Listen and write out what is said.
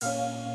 you